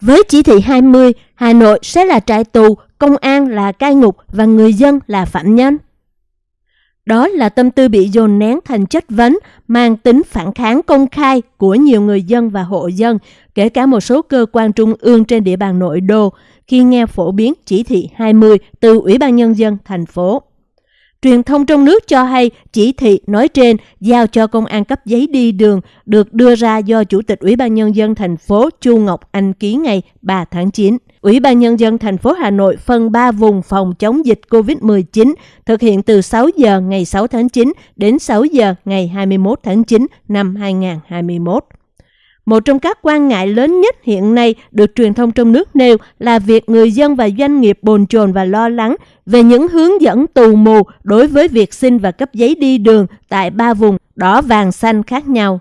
Với chỉ thị 20, Hà Nội sẽ là trại tù, công an là cai ngục và người dân là phạm nhân. Đó là tâm tư bị dồn nén thành chất vấn, mang tính phản kháng công khai của nhiều người dân và hộ dân, kể cả một số cơ quan trung ương trên địa bàn nội đô, khi nghe phổ biến chỉ thị 20 từ Ủy ban Nhân dân thành phố. Truyền thông trong nước cho hay, chỉ thị nói trên giao cho công an cấp giấy đi đường được đưa ra do Chủ tịch Ủy ban Nhân dân thành phố Chu Ngọc Anh ký ngày 3 tháng 9. Ủy ban Nhân dân thành phố Hà Nội phân 3 vùng phòng chống dịch COVID-19 thực hiện từ 6 giờ ngày 6 tháng 9 đến 6 giờ ngày 21 tháng 9 năm 2021. Một trong các quan ngại lớn nhất hiện nay được truyền thông trong nước nêu là việc người dân và doanh nghiệp bồn chồn và lo lắng về những hướng dẫn tù mù đối với việc xin và cấp giấy đi đường tại ba vùng đỏ, vàng, xanh khác nhau.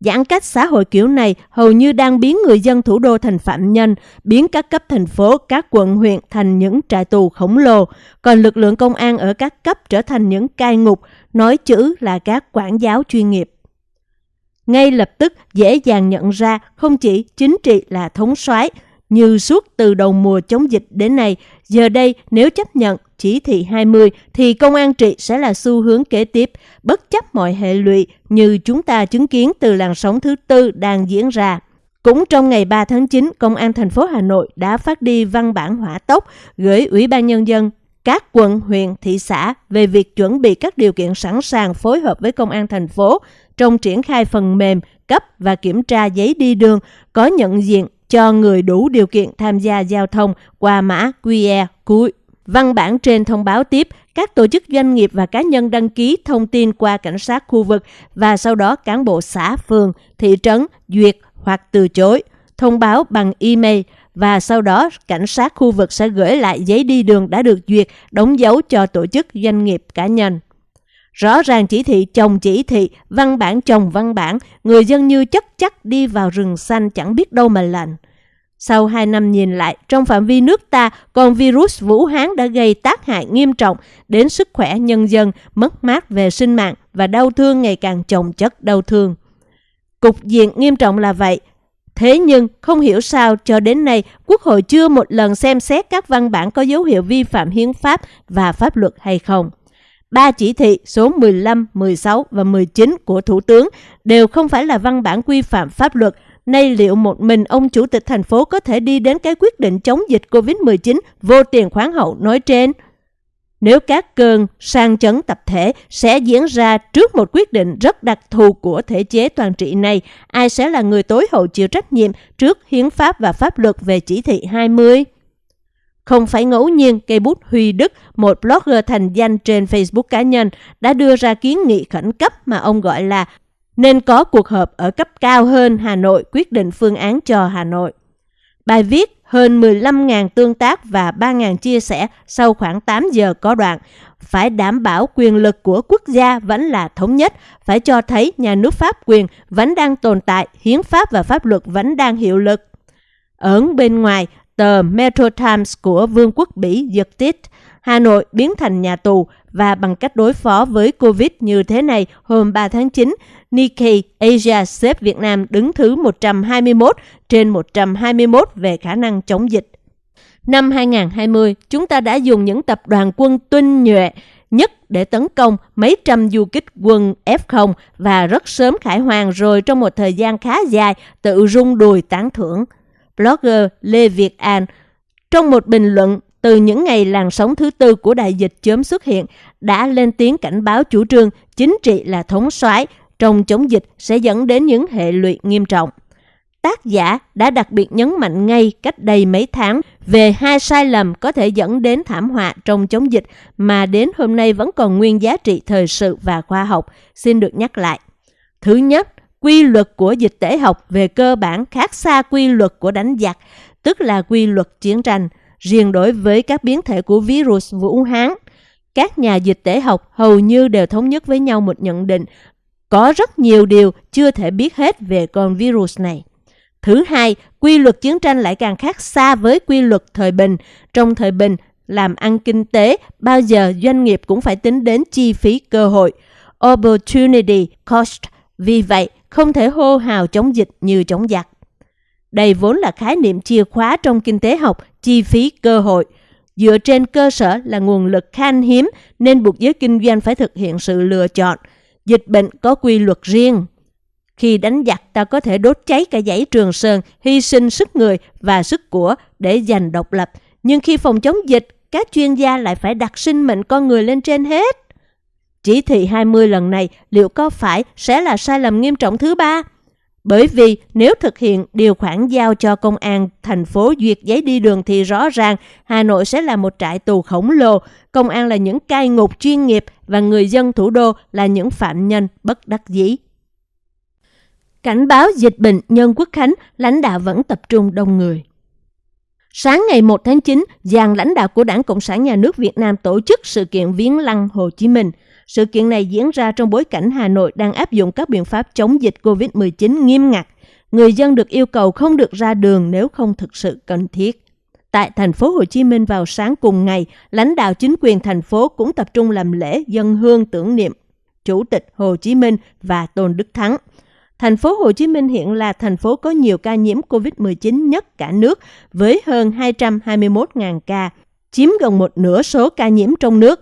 Giãn cách xã hội kiểu này hầu như đang biến người dân thủ đô thành phạm nhân, biến các cấp thành phố, các quận huyện thành những trại tù khổng lồ, còn lực lượng công an ở các cấp trở thành những cai ngục, nói chữ là các quản giáo chuyên nghiệp ngay lập tức dễ dàng nhận ra không chỉ chính trị là thống soái như suốt từ đầu mùa chống dịch đến nay, giờ đây nếu chấp nhận chỉ thị 20 thì công an trị sẽ là xu hướng kế tiếp, bất chấp mọi hệ lụy như chúng ta chứng kiến từ làn sóng thứ tư đang diễn ra. Cũng trong ngày 3 tháng 9, Công an thành phố Hà Nội đã phát đi văn bản hỏa tốc gửi Ủy ban Nhân dân các quận, huyện, thị xã về việc chuẩn bị các điều kiện sẵn sàng phối hợp với Công an thành phố trong triển khai phần mềm cấp và kiểm tra giấy đi đường có nhận diện cho người đủ điều kiện tham gia giao thông qua mã QR cuối. Văn bản trên thông báo tiếp các tổ chức doanh nghiệp và cá nhân đăng ký thông tin qua cảnh sát khu vực và sau đó cán bộ xã, phường, thị trấn duyệt hoặc từ chối, thông báo bằng email và sau đó cảnh sát khu vực sẽ gửi lại giấy đi đường đã được duyệt đóng dấu cho tổ chức doanh nghiệp cá nhân. Rõ ràng chỉ thị chồng chỉ thị, văn bản chồng văn bản, người dân như chất chắc đi vào rừng xanh chẳng biết đâu mà lạnh. Sau 2 năm nhìn lại, trong phạm vi nước ta, con virus Vũ Hán đã gây tác hại nghiêm trọng đến sức khỏe nhân dân, mất mát về sinh mạng và đau thương ngày càng chồng chất đau thương. Cục diện nghiêm trọng là vậy. Thế nhưng, không hiểu sao cho đến nay, Quốc hội chưa một lần xem xét các văn bản có dấu hiệu vi phạm hiến pháp và pháp luật hay không. Ba chỉ thị số 15, 16 và 19 của Thủ tướng đều không phải là văn bản quy phạm pháp luật. Nay liệu một mình ông Chủ tịch thành phố có thể đi đến cái quyết định chống dịch COVID-19 vô tiền khoáng hậu nói trên? Nếu các cơn sang chấn tập thể sẽ diễn ra trước một quyết định rất đặc thù của thể chế toàn trị này, ai sẽ là người tối hậu chịu trách nhiệm trước hiến pháp và pháp luật về chỉ thị 20? Không phải ngẫu nhiên, cây bút Huy Đức, một blogger thành danh trên Facebook cá nhân, đã đưa ra kiến nghị khẩn cấp mà ông gọi là nên có cuộc họp ở cấp cao hơn Hà Nội quyết định phương án cho Hà Nội. Bài viết hơn 15.000 tương tác và 3.000 chia sẻ sau khoảng 8 giờ có đoạn. Phải đảm bảo quyền lực của quốc gia vẫn là thống nhất, phải cho thấy nhà nước pháp quyền vẫn đang tồn tại, hiến pháp và pháp luật vẫn đang hiệu lực. Ở bên ngoài, tờ Metro Times của Vương quốc Bỉ giật tít, Hà Nội biến thành nhà tù và bằng cách đối phó với Covid như thế này, hôm 3 tháng 9, Nikkei Asia xếp Việt Nam đứng thứ 121 trên 121 về khả năng chống dịch. Năm 2020, chúng ta đã dùng những tập đoàn quân tinh nhuệ nhất để tấn công mấy trăm du kích quân F0 và rất sớm khải hoàng rồi trong một thời gian khá dài tự rung đùi tán thưởng blogger Lê Việt An, trong một bình luận từ những ngày làn sóng thứ tư của đại dịch chớm xuất hiện, đã lên tiếng cảnh báo chủ trương chính trị là thống soái trong chống dịch sẽ dẫn đến những hệ lụy nghiêm trọng. Tác giả đã đặc biệt nhấn mạnh ngay cách đây mấy tháng về hai sai lầm có thể dẫn đến thảm họa trong chống dịch mà đến hôm nay vẫn còn nguyên giá trị thời sự và khoa học, xin được nhắc lại. Thứ nhất, quy luật của dịch tễ học về cơ bản khác xa quy luật của đánh giặc, tức là quy luật chiến tranh, riêng đối với các biến thể của virus Vũ Hán. Các nhà dịch tễ học hầu như đều thống nhất với nhau một nhận định, có rất nhiều điều chưa thể biết hết về con virus này. Thứ hai, quy luật chiến tranh lại càng khác xa với quy luật thời bình. Trong thời bình, làm ăn kinh tế, bao giờ doanh nghiệp cũng phải tính đến chi phí cơ hội, opportunity cost. Vì vậy, không thể hô hào chống dịch như chống giặc. Đây vốn là khái niệm chìa khóa trong kinh tế học, chi phí cơ hội. Dựa trên cơ sở là nguồn lực khan hiếm nên buộc giới kinh doanh phải thực hiện sự lựa chọn. Dịch bệnh có quy luật riêng. Khi đánh giặc ta có thể đốt cháy cả dãy Trường Sơn, hy sinh sức người và sức của để giành độc lập. Nhưng khi phòng chống dịch, các chuyên gia lại phải đặt sinh mệnh con người lên trên hết. Chỉ thị 20 lần này liệu có phải sẽ là sai lầm nghiêm trọng thứ ba? Bởi vì nếu thực hiện điều khoản giao cho công an thành phố duyệt giấy đi đường thì rõ ràng Hà Nội sẽ là một trại tù khổng lồ, công an là những cai ngục chuyên nghiệp và người dân thủ đô là những phạm nhân bất đắc dĩ. Cảnh báo dịch bệnh nhân quốc khánh, lãnh đạo vẫn tập trung đông người. Sáng ngày 1 tháng 9, dàn lãnh đạo của Đảng Cộng sản Nhà nước Việt Nam tổ chức sự kiện viếng lăng Hồ Chí Minh. Sự kiện này diễn ra trong bối cảnh Hà Nội đang áp dụng các biện pháp chống dịch COVID-19 nghiêm ngặt. Người dân được yêu cầu không được ra đường nếu không thực sự cần thiết. Tại thành phố Hồ Chí Minh vào sáng cùng ngày, lãnh đạo chính quyền thành phố cũng tập trung làm lễ dân hương tưởng niệm Chủ tịch Hồ Chí Minh và Tôn Đức Thắng. Thành phố Hồ Chí Minh hiện là thành phố có nhiều ca nhiễm COVID-19 nhất cả nước với hơn 221.000 ca, chiếm gần một nửa số ca nhiễm trong nước.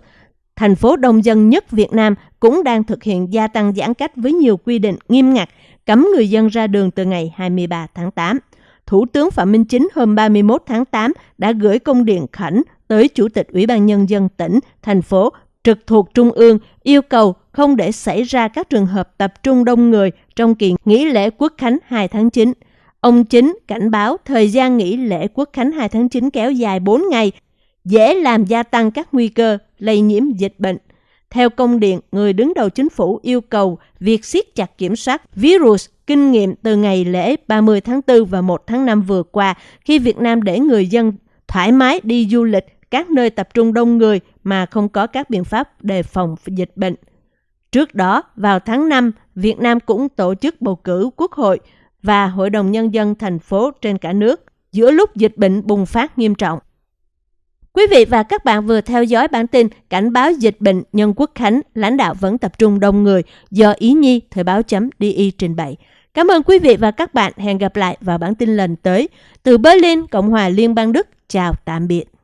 Thành phố đông dân nhất Việt Nam cũng đang thực hiện gia tăng giãn cách với nhiều quy định nghiêm ngặt, cấm người dân ra đường từ ngày 23 tháng 8. Thủ tướng Phạm Minh Chính hôm 31 tháng 8 đã gửi công điện khẩn tới Chủ tịch Ủy ban Nhân dân tỉnh, thành phố trực thuộc Trung ương yêu cầu không để xảy ra các trường hợp tập trung đông người trong kỳ nghỉ lễ Quốc khánh 2 tháng 9. Ông Chính cảnh báo thời gian nghỉ lễ Quốc khánh 2 tháng 9 kéo dài 4 ngày, dễ làm gia tăng các nguy cơ lây nhiễm dịch bệnh. Theo công điện, người đứng đầu chính phủ yêu cầu việc siết chặt kiểm soát virus kinh nghiệm từ ngày lễ 30 tháng 4 và 1 tháng 5 vừa qua khi Việt Nam để người dân thoải mái đi du lịch các nơi tập trung đông người mà không có các biện pháp đề phòng dịch bệnh. Trước đó, vào tháng 5, Việt Nam cũng tổ chức bầu cử Quốc hội và Hội đồng Nhân dân thành phố trên cả nước giữa lúc dịch bệnh bùng phát nghiêm trọng. Quý vị và các bạn vừa theo dõi bản tin cảnh báo dịch bệnh nhân quốc khánh, lãnh đạo vẫn tập trung đông người do Ý Nhi Thời báo chấm DI trình bày. Cảm ơn quý vị và các bạn. Hẹn gặp lại vào bản tin lần tới. Từ Berlin, Cộng hòa Liên bang Đức. Chào tạm biệt.